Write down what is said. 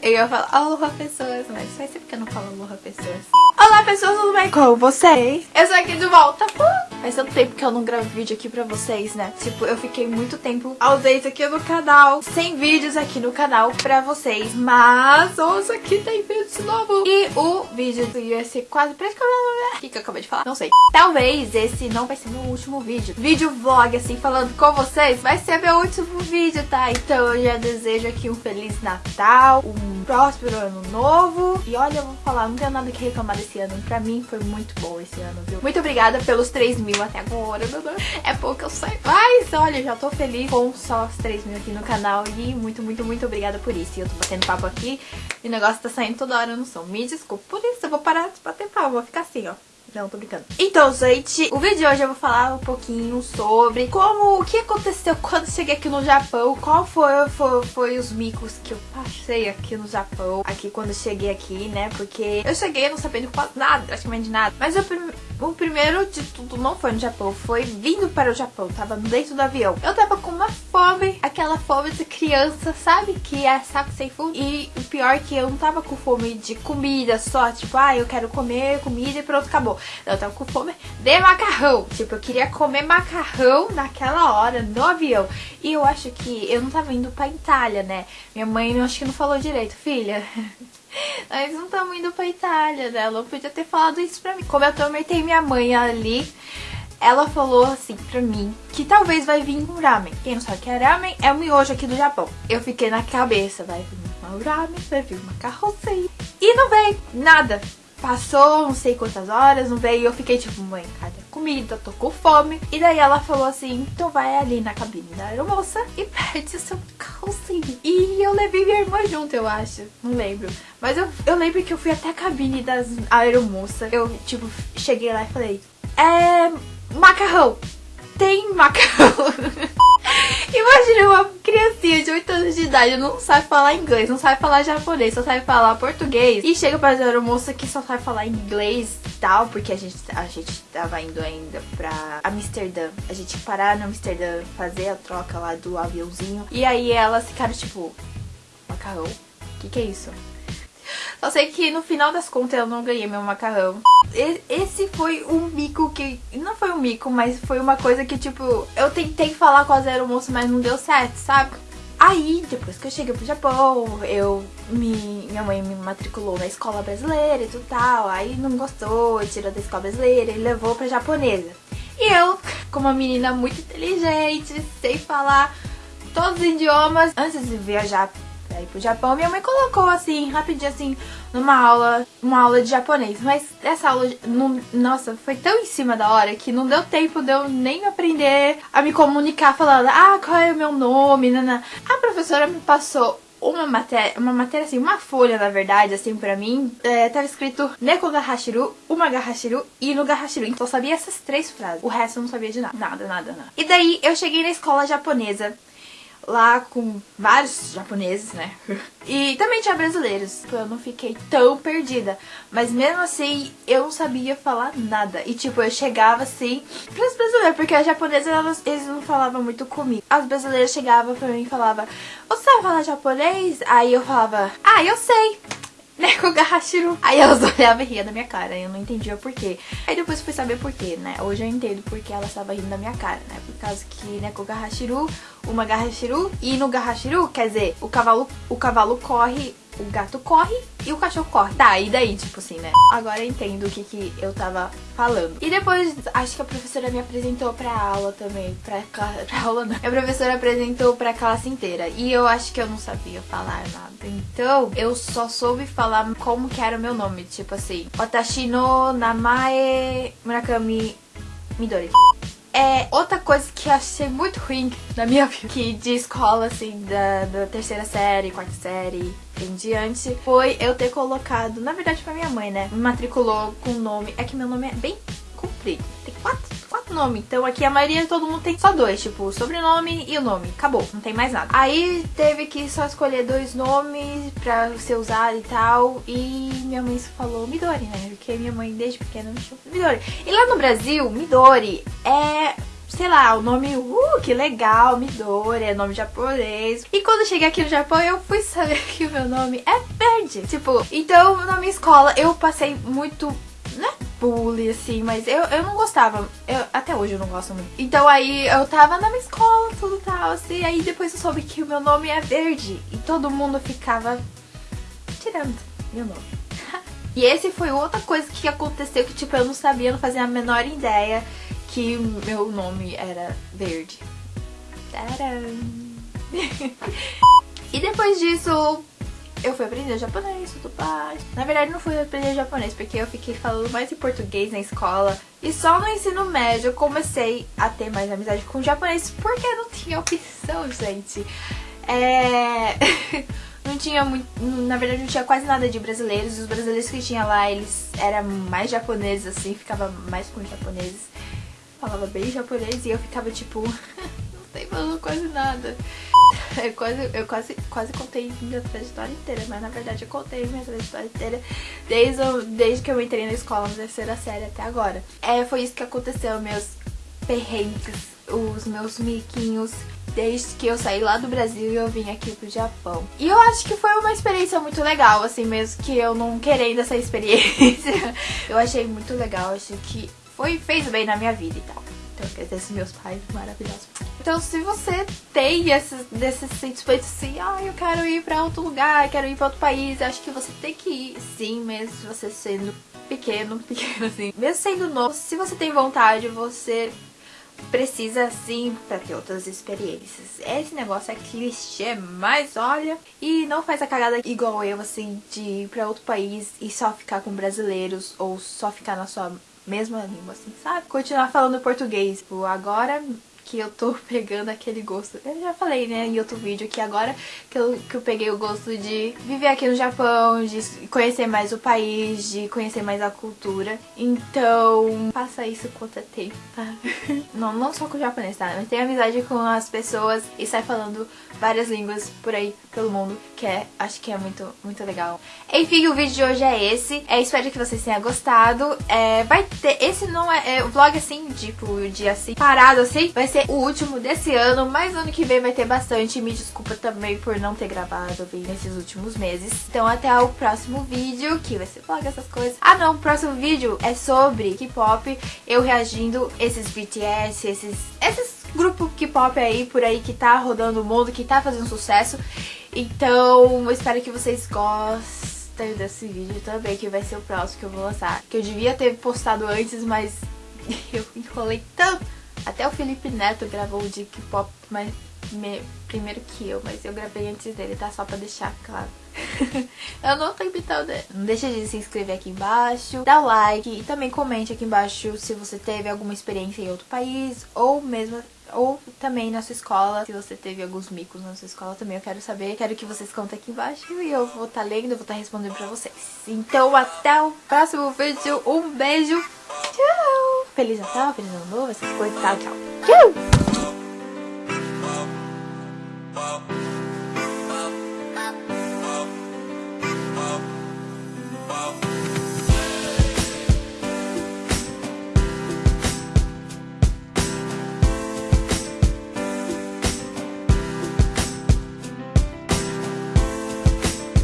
Eu ia falar aloha pessoas, mas faz tempo que eu não falo aloha pessoas. Olá pessoas, tudo bem com vocês? Eu sou aqui de volta. Uh! Faz tanto tempo que eu não gravo vídeo aqui pra vocês, né? Tipo, eu fiquei muito tempo ausente aqui no canal, sem vídeos aqui no canal pra vocês. Mas hoje aqui tem vídeo novo. E o vídeo ia ser quase praticamente... O que, que eu acabei de falar? Não sei. Talvez esse não vai ser meu último vídeo. Vídeo vlog, assim, falando com vocês, vai ser meu último vídeo, tá? Então eu já desejo aqui um Feliz Natal, um próspero ano novo. E olha, eu vou falar, não tenho nada que reclamar desse ano. Pra mim foi muito bom esse ano, viu? Muito obrigada pelos 3 mil até agora, meu Deus. É pouco eu sei. Mas olha, já tô feliz com só os 3 mil aqui no canal. E muito, muito, muito obrigada por isso. E eu tô batendo papo aqui e o negócio tá saindo toda hora no som. Me desculpa por isso, eu vou parar de bater papo. Vou ficar assim, ó. Não, tô brincando. Então, gente, o vídeo de hoje eu vou falar um pouquinho sobre como, o que aconteceu quando cheguei aqui no Japão, qual foi, foi, foi os micos que eu passei aqui no Japão, aqui quando cheguei aqui, né, porque eu cheguei não sabendo quase nada, praticamente nada, mas eu, o primeiro de tudo não foi no Japão, foi vindo para o Japão, tava dentro do avião. Eu tava com uma fome, aquela fome de criança, sabe, que é saco sem fundo, e o pior é que eu não tava com fome de comida só, tipo, ah, eu quero comer comida e pronto, acabou. Eu tava com fome de macarrão. Tipo, eu queria comer macarrão naquela hora, no avião. E eu acho que eu não tava indo pra Itália, né? Minha mãe acho que não falou direito. Filha, nós não estamos indo pra Itália, né? Ela podia ter falado isso pra mim. Como eu tormentei minha mãe ali, ela falou assim pra mim que talvez vai vir um ramen. Quem não sabe que é ramen, é o miojo aqui do Japão. Eu fiquei na cabeça, vai vir um ramen, vai vir uma carroceria. E não veio nada. Passou não sei quantas horas, não veio. Eu fiquei tipo, mãe, cadê a comida? Tô com fome. E daí ela falou assim: então vai ali na cabine da aeromoça e pede o seu calcinho. E eu levei minha irmã junto, eu acho. Não lembro. Mas eu, eu lembro que eu fui até a cabine das aeromoças. Eu, tipo, cheguei lá e falei: é. macarrão. Tem macarrão. Imagina uma criancinha de 8 anos de idade, não sabe falar inglês, não sabe falar japonês, só sabe falar português. E chega pra aeromoça que só sabe falar inglês e tal, porque a gente, a gente tava indo ainda pra Amsterdã. A gente parar no Amsterdã, fazer a troca lá do aviãozinho. E aí elas ficaram tipo, macarrão? O que que é isso? Só sei que no final das contas eu não ganhei meu macarrão. Esse foi um mico que... Não foi um mico, mas foi uma coisa que, tipo... Eu tentei falar com a Zero Moço, mas não deu certo, sabe? Aí, depois que eu cheguei pro Japão, eu me, minha mãe me matriculou na escola brasileira e tudo tal. Aí não gostou, tirou da escola brasileira e levou pra japonesa. E eu, como uma menina muito inteligente, sei falar todos os idiomas, antes de viajar pra ir pro Japão, minha mãe colocou assim, rapidinho assim, numa aula, uma aula de japonês. Mas essa aula, não, nossa, foi tão em cima da hora que não deu tempo de eu nem aprender a me comunicar falando, ah, qual é o meu nome, nana. A professora me passou uma matéria, uma matéria assim, uma folha na verdade, assim, pra mim, é, tava escrito Neko Gahashiru, Uma Gahashiru e No Gahashiru. Então eu sabia essas três frases. O resto eu não sabia de nada. Nada, nada, nada. E daí eu cheguei na escola japonesa lá com vários japoneses, né? E também tinha brasileiros. Eu não fiquei tão perdida. Mas mesmo assim, eu não sabia falar nada. E tipo, eu chegava assim pros brasileiros, porque as japonesas, elas, eles não falavam muito comigo. As brasileiras chegavam pra mim e falavam, você sabe falar japonês? Aí eu falava, ah, eu sei. Neko Gahashiro. Aí elas olhavam e riam da minha cara, eu não entendia por quê. Aí depois fui saber por quê, né? Hoje eu entendo porque ela estava rindo da minha cara, né? Por causa que Neko Gahashiru, uma Gahashiru, e no Gahashiru, quer dizer, o cavalo, o cavalo corre o gato corre e o cachorro corre. Tá, e daí, tipo assim, né? Agora eu entendo o que, que eu tava falando. E depois, acho que a professora me apresentou pra aula também. Pra, pra aula não. A professora apresentou pra classe inteira. E eu acho que eu não sabia falar nada. Então, eu só soube falar como que era o meu nome. Tipo assim, Watashi no Namae Murakami Midori. É outra coisa que eu achei muito ruim na minha vida, que de escola, assim, da, da terceira série, quarta série em diante, foi eu ter colocado, na verdade pra minha mãe, né? Me matriculou com o nome, é que meu nome é bem comprido, tem quatro nome. Então aqui a maioria todo mundo tem só dois, tipo, o sobrenome e o nome. Acabou, não tem mais nada. Aí teve que só escolher dois nomes pra ser usado e tal. E minha mãe falou Midori, né? Porque minha mãe desde pequena me chamou Midori. E lá no Brasil, Midori é sei lá, o nome, uh, que legal, Midori, é nome japonês. E quando cheguei aqui no Japão, eu fui saber que o meu nome é Verde. Tipo, então na minha escola eu passei muito não é bullying, assim, mas eu, eu não gostava. Eu, até hoje eu não gosto muito. Então aí eu tava na minha escola, tudo tal, assim. Aí depois eu soube que o meu nome é Verde. E todo mundo ficava tirando meu nome. e esse foi outra coisa que aconteceu que, tipo, eu não sabia, não fazia a menor ideia que meu nome era Verde. E depois disso, eu fui aprender japonês, tudo mais. Na verdade, não fui aprender japonês, porque eu fiquei falando mais em português na escola. E só no ensino médio eu comecei a ter mais amizade com japonês, porque não tinha opção, gente. É... não tinha muito. Na verdade, não tinha quase nada de brasileiros. Os brasileiros que tinha lá, eles eram mais japoneses, assim, ficava mais com japoneses. Falava bem japonês e eu ficava tipo. não sei falando quase nada. Eu quase, eu quase, quase contei minha trajetória inteira, mas na verdade eu contei minha trajetória inteira desde, desde que eu entrei na escola, na terceira série até agora. É, foi isso que aconteceu, meus perrengues, os meus miquinhos, desde que eu saí lá do Brasil e eu vim aqui pro Japão. E eu acho que foi uma experiência muito legal, assim, mesmo que eu não querendo essa experiência. eu achei muito legal, acho que foi, fez bem na minha vida e tal. Então, quer dizer, meus pais maravilhosos. Então, se você tem esses, desses sentimentos assim, ah, eu quero ir pra outro lugar, quero ir pra outro país, acho que você tem que ir, sim, mesmo se você sendo pequeno, pequeno assim. Mesmo sendo novo, se você tem vontade, você precisa sim para ter outras experiências. Esse negócio é clichê, mas olha, e não faz a cagada igual eu, assim, de ir pra outro país e só ficar com brasileiros ou só ficar na sua mesma língua, assim, sabe? Continuar falando português. Tipo, agora que eu tô pegando aquele gosto. Eu já falei, né, em outro vídeo que agora que eu, que eu peguei o gosto de viver aqui no Japão, de conhecer mais o país, de conhecer mais a cultura. Então, faça isso quanto é tempo, tá? Não, não só com o japonês, tá? Mas tenha amizade com as pessoas e sai falando várias línguas por aí pelo mundo, que é, acho que é muito, muito legal. Enfim, o vídeo de hoje é esse. É, espero que vocês tenham gostado. É, vai ter, esse não é, é o vlog assim, tipo, dia assim, parado assim, vai ser o último desse ano, mas ano que vem vai ter bastante. Me desculpa também por não ter gravado bem nesses últimos meses. Então até o próximo vídeo, que vai ser vlog, essas coisas. Ah não, o próximo vídeo é sobre K-pop, eu reagindo esses BTS, esses, esses grupo K-pop aí por aí que tá rodando o mundo, que tá fazendo sucesso. Então, espero que vocês gostem desse vídeo também, que vai ser o próximo que eu vou lançar. Que eu devia ter postado antes, mas eu enrolei tanto. Até o Felipe Neto gravou o de K-pop, mas me, primeiro que eu, mas eu gravei antes dele, tá? Só pra deixar claro. eu não tô imitando. Não deixa de se inscrever aqui embaixo, dá o like e também comente aqui embaixo se você teve alguma experiência em outro país ou mesmo ou também na sua escola, se você teve alguns micos na sua escola também, eu quero saber. Quero que vocês contem aqui embaixo e eu vou estar tá lendo, vou estar tá respondendo pra vocês. Então até o próximo vídeo, um beijo, tchau! Feliz Natal, Feliz Ano Novo, essas coisas, tchau, tchau. Tchau!